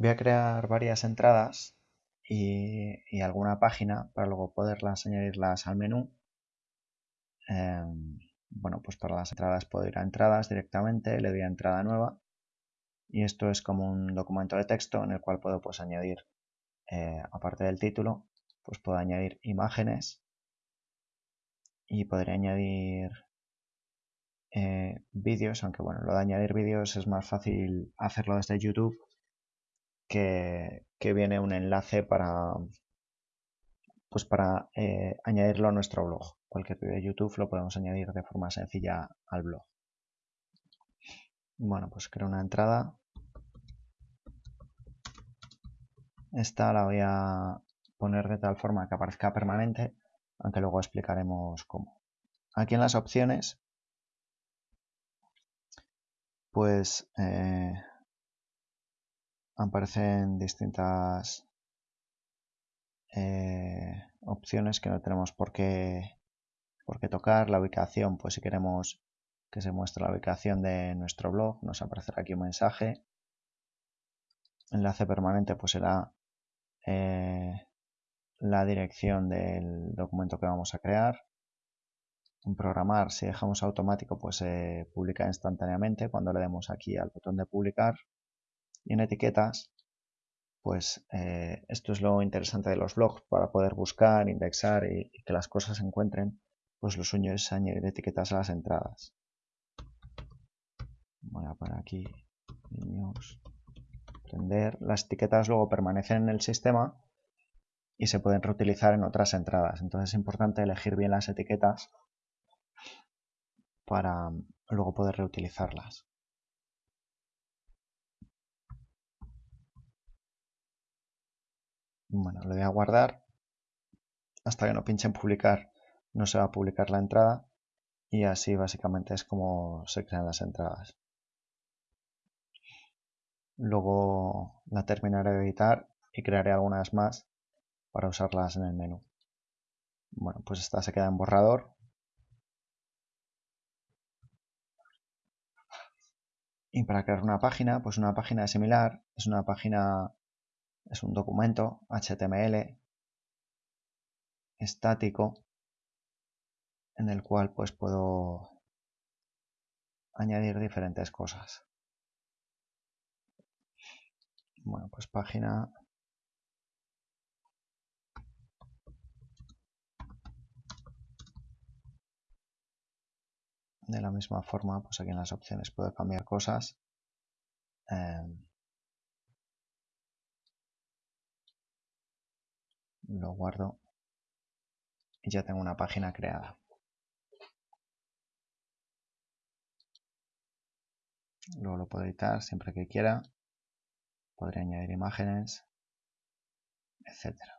Voy a crear varias entradas y, alguna página para luego poderlas añadirlas al menú. Em, bueno, pues para las entradas puedo ir a entradas directamente, le doy a entrada nueva y esto es como un documento de texto en el cual puedo pues añadir, eh, aparte del título, pues puedo añadir imágenes y podría añadir eh, vídeos, aunque bueno, lo de añadir vídeos es más fácil hacerlo desde YouTube que, viene un enlace para pues para eh, añadirlo a nuestro blog. Cualquier vídeo de YouTube lo podemos añadir de forma sencilla al blog. Bueno, pues creo una entrada. Esta la voy a poner de tal forma que aparezca permanente, aunque luego explicaremos cómo. Aquí en las opciones, pues eh, aparecen distintas eh, opciones que no tenemos por qué, por qué tocar. La ubicación, pues si queremos que se muestre la ubicación de nuestro blog, nos aparecerá aquí un mensaje. Enlace permanente, pues será eh, la dirección del documento que vamos a crear. En programar, si dejamos automático, pues se publica instantáneamente cuando le demos aquí al botón de publicar. Y en etiquetas, pues eh, esto es lo interesante de los blogs, para poder buscar, indexar y, que las cosas se encuentren, pues lo suyo es añadir etiquetas a las entradas. Voy a poner aquí niños, prender. Las etiquetas luego permanecen en el sistema y se pueden reutilizar en otras entradas. Entonces es importante elegir bien las etiquetas para luego poder reutilizarlas. Bueno, lo voy a guardar. Hasta que no pinche en publicar no se va a publicar la entrada. Y así básicamente es como se crean las entradas. Luego la terminaré de editar y crearé algunas más para usarlas en el menú. Bueno, pues esta se queda en borrador. Y para crear una página, pues una página similar, es una página es un documento HTML estático en el cual pues puedo añadir diferentes cosas. Bueno, pues página de la misma forma, pues aquí en las opciones puedo cambiar cosas. Em, lo guardo y ya tengo una página creada. Luego lo puedo editar siempre que quiera. Podría añadir imágenes, etcétera.